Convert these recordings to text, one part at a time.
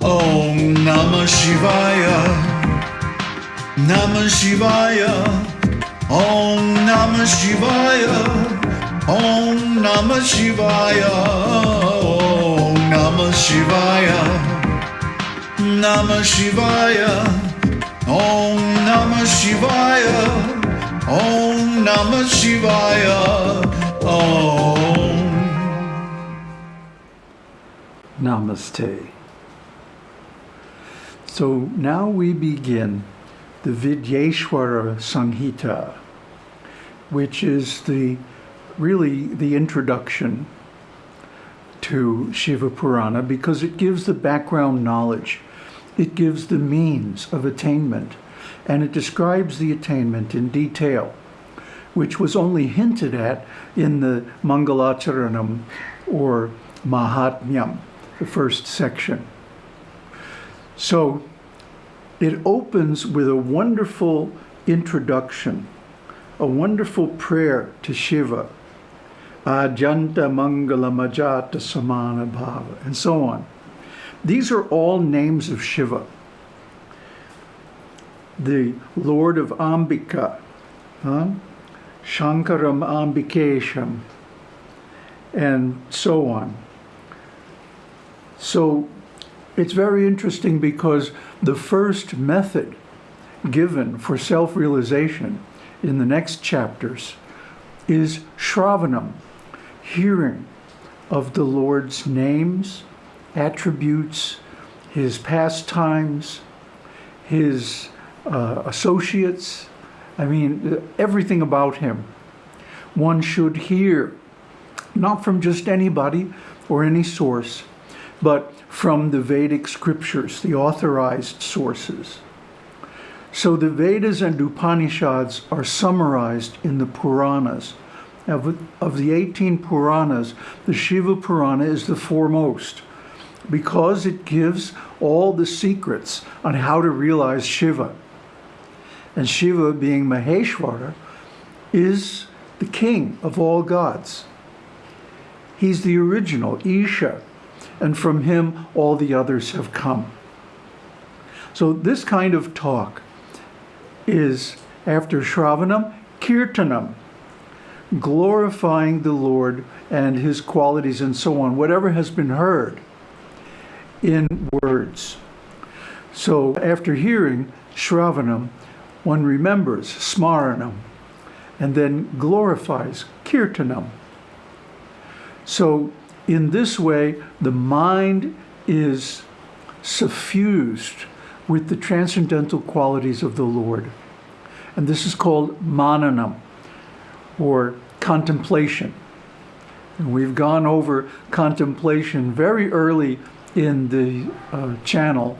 Om Namah Shivaya. Namah Shivaya. Om Namah Shivaya. Om Namah Shivaya. Om Namah Shivaya. Namah Shivaya. Om Namah Shivaya. Om Namah Shivaya. Om. Namaste. So now we begin the Vidyeshwara Samhita, which is the really the introduction to Shiva Purana because it gives the background knowledge, it gives the means of attainment, and it describes the attainment in detail, which was only hinted at in the Mangalacharanam or Mahatmyam, the first section. So it opens with a wonderful introduction, a wonderful prayer to Shiva, Ajanta Mangala Majata Samana Bhava, and so on. These are all names of Shiva. The Lord of Ambika, huh? Shankaram Ambikesham, and so on. So it's very interesting because the first method given for self-realization in the next chapters is Shravanam, hearing of the Lord's names, attributes, his pastimes, his uh, associates, I mean, everything about him. One should hear, not from just anybody or any source, but from the Vedic scriptures, the authorized sources. So the Vedas and Upanishads are summarized in the Puranas. Of, of the 18 Puranas, the Shiva Purana is the foremost because it gives all the secrets on how to realize Shiva. And Shiva, being Maheshwara, is the king of all gods. He's the original, Isha, and from him all the others have come. So this kind of talk is, after Shravanam, Kirtanam, glorifying the Lord and his qualities and so on, whatever has been heard in words. So after hearing Shravanam, one remembers Smaranam and then glorifies Kirtanam. So in this way, the mind is suffused with the transcendental qualities of the Lord. And this is called mananam, or contemplation. And we've gone over contemplation very early in the uh, channel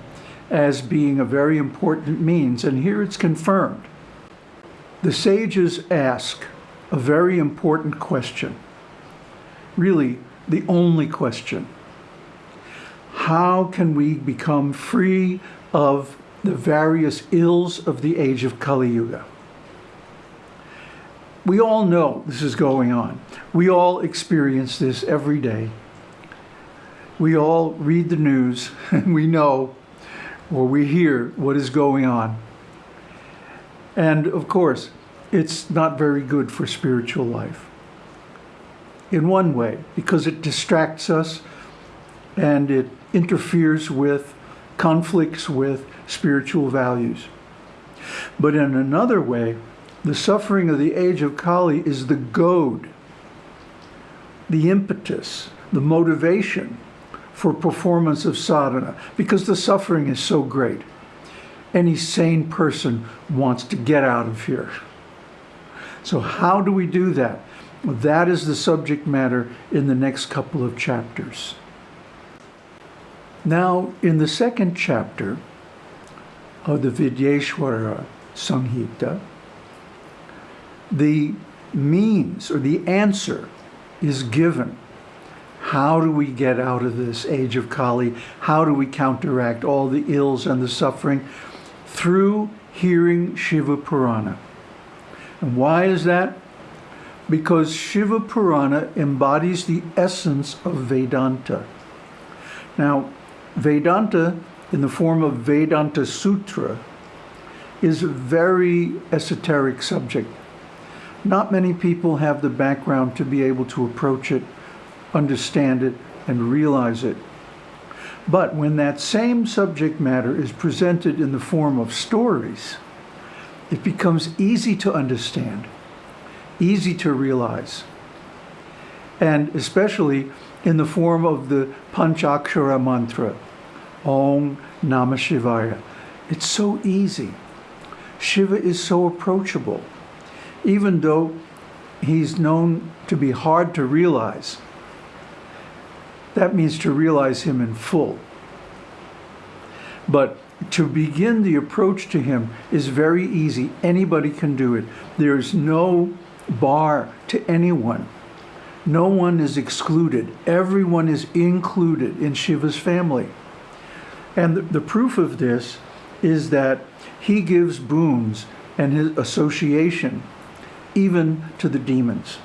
as being a very important means, and here it's confirmed. The sages ask a very important question. Really, the only question. How can we become free of the various ills of the age of Kali Yuga? We all know this is going on. We all experience this every day. We all read the news and we know or we hear what is going on. And of course, it's not very good for spiritual life in one way because it distracts us and it interferes with, conflicts with spiritual values. But in another way, the suffering of the age of Kali is the goad, the impetus, the motivation for performance of sadhana because the suffering is so great. Any sane person wants to get out of here. So how do we do that? That is the subject matter in the next couple of chapters. Now, in the second chapter of the Vidyeshwara Samhita, the means or the answer is given. How do we get out of this age of Kali? How do we counteract all the ills and the suffering? Through hearing Shiva Purana. And why is that? Because Shiva Purana embodies the essence of Vedanta. Now, Vedanta, in the form of Vedanta Sutra, is a very esoteric subject. Not many people have the background to be able to approach it, understand it, and realize it. But when that same subject matter is presented in the form of stories, it becomes easy to understand, easy to realize, and especially in the form of the Panchakshara mantra, Om Namah Shivaya. It's so easy. Shiva is so approachable, even though he's known to be hard to realize. That means to realize him in full. But to begin the approach to him is very easy. Anybody can do it. There's no bar to anyone. No one is excluded. Everyone is included in Shiva's family. And the, the proof of this is that he gives boons and his association even to the demons.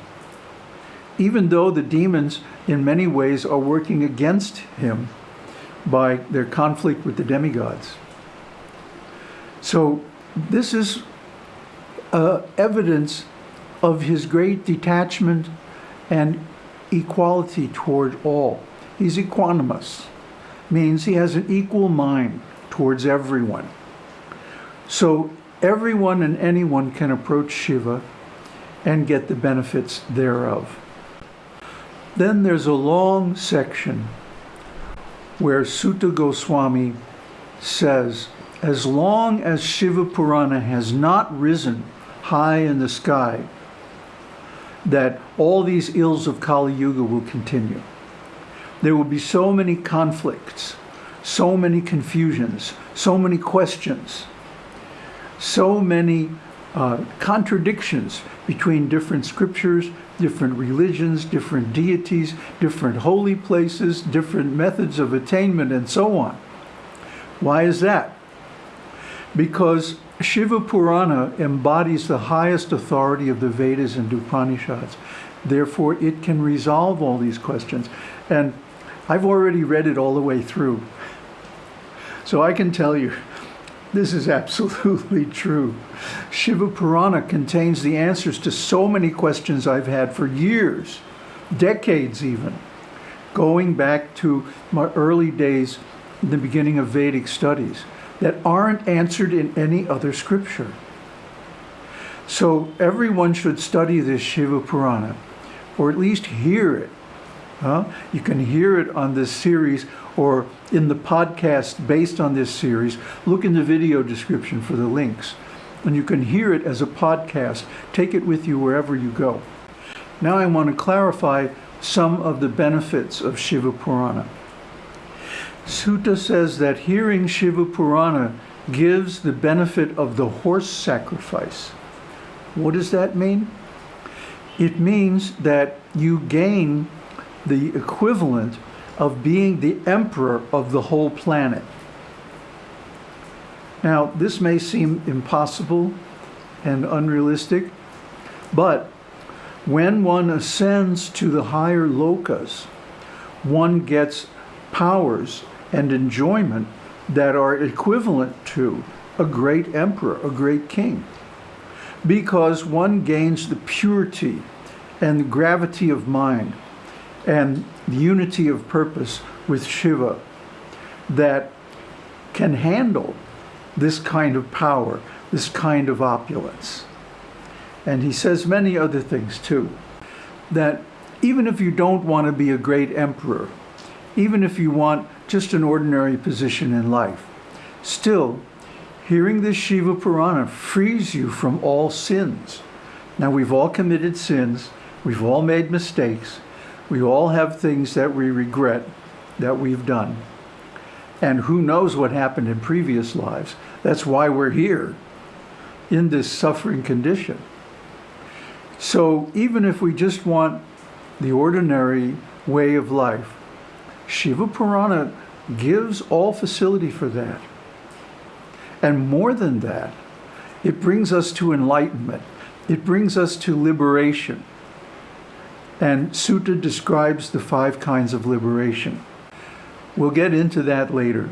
Even though the demons in many ways are working against him by their conflict with the demigods. So this is uh, evidence of his great detachment and equality toward all. He's equanimous, means he has an equal mind towards everyone. So everyone and anyone can approach Shiva and get the benefits thereof. Then there's a long section where Suta Goswami says, as long as Shiva Purana has not risen high in the sky, that all these ills of Kali Yuga will continue. There will be so many conflicts, so many confusions, so many questions, so many uh, contradictions between different scriptures, different religions, different deities, different holy places, different methods of attainment, and so on. Why is that? Because Shiva Purana embodies the highest authority of the Vedas and Upanishads. Therefore, it can resolve all these questions. And I've already read it all the way through. So I can tell you, this is absolutely true. Shiva Purana contains the answers to so many questions I've had for years, decades even, going back to my early days, the beginning of Vedic studies, that aren't answered in any other scripture. So everyone should study this Shiva Purana, or at least hear it. Huh? You can hear it on this series or in the podcast based on this series, look in the video description for the links. And you can hear it as a podcast. Take it with you wherever you go. Now I want to clarify some of the benefits of Shiva Purana. Suta says that hearing Shiva Purana gives the benefit of the horse sacrifice. What does that mean? It means that you gain the equivalent of being the emperor of the whole planet. Now, this may seem impossible and unrealistic, but when one ascends to the higher lokas, one gets powers and enjoyment that are equivalent to a great emperor, a great king, because one gains the purity and the gravity of mind and the unity of purpose with Shiva that can handle this kind of power, this kind of opulence. And he says many other things too, that even if you don't want to be a great emperor, even if you want just an ordinary position in life, still, hearing this Shiva Purana frees you from all sins. Now, we've all committed sins, we've all made mistakes, we all have things that we regret that we've done. And who knows what happened in previous lives. That's why we're here in this suffering condition. So even if we just want the ordinary way of life, Shiva Purana gives all facility for that. And more than that, it brings us to enlightenment. It brings us to liberation. And Suta describes the five kinds of liberation. We'll get into that later.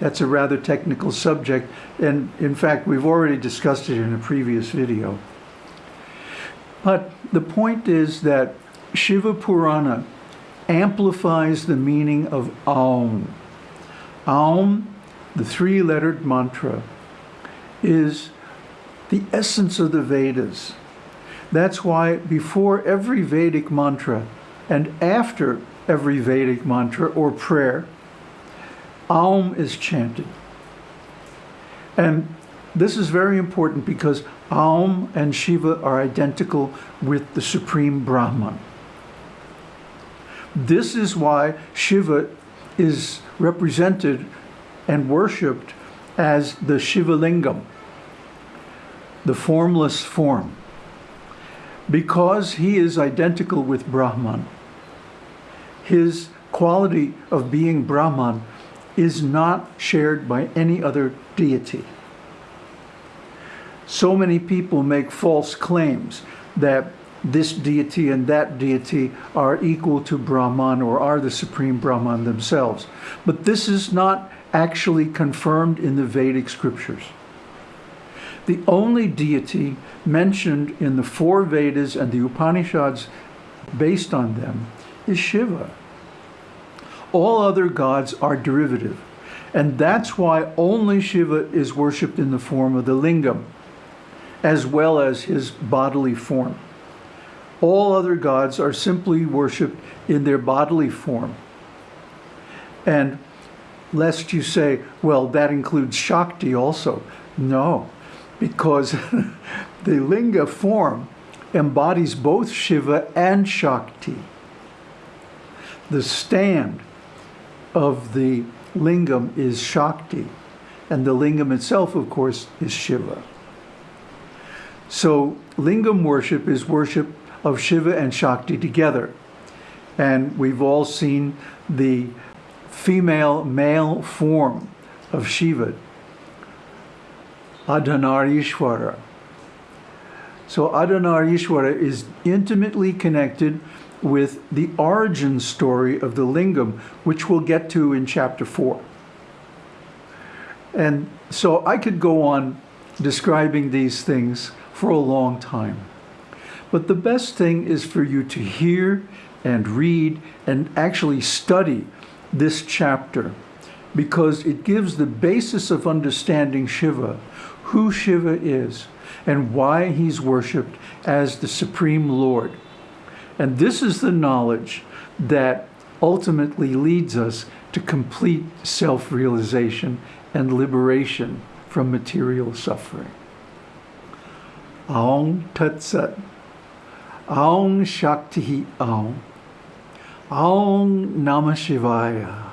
That's a rather technical subject, and in fact, we've already discussed it in a previous video. But the point is that Shiva Purana amplifies the meaning of Aum. Aum, the three-lettered mantra, is the essence of the Vedas. That's why before every Vedic mantra and after every Vedic mantra or prayer, Aum is chanted. And this is very important because Aum and Shiva are identical with the Supreme Brahman. This is why Shiva is represented and worshipped as the Shiva Lingam, the formless form, because he is identical with Brahman. His quality of being Brahman is not shared by any other deity. So many people make false claims that this deity and that deity are equal to Brahman or are the supreme Brahman themselves. But this is not actually confirmed in the Vedic scriptures. The only deity mentioned in the four Vedas and the Upanishads based on them is Shiva. All other gods are derivative. And that's why only Shiva is worshipped in the form of the lingam, as well as his bodily form. All other gods are simply worshipped in their bodily form. And lest you say, well, that includes Shakti also. No, because the linga form embodies both Shiva and Shakti. The stand of the lingam is Shakti, and the lingam itself, of course, is Shiva. So lingam worship is worship of Shiva and Shakti together. And we've all seen the female male form of Shiva, Ardhanarishwara. So Ardhanarishwara is intimately connected with the origin story of the lingam, which we'll get to in chapter 4. And so I could go on describing these things for a long time. But the best thing is for you to hear and read and actually study this chapter because it gives the basis of understanding Shiva, who Shiva is, and why he's worshipped as the Supreme Lord. And this is the knowledge that ultimately leads us to complete self-realization and liberation from material suffering. Aum Tat Sat. Aum Shakti Aum. Aum Namah Shivaya.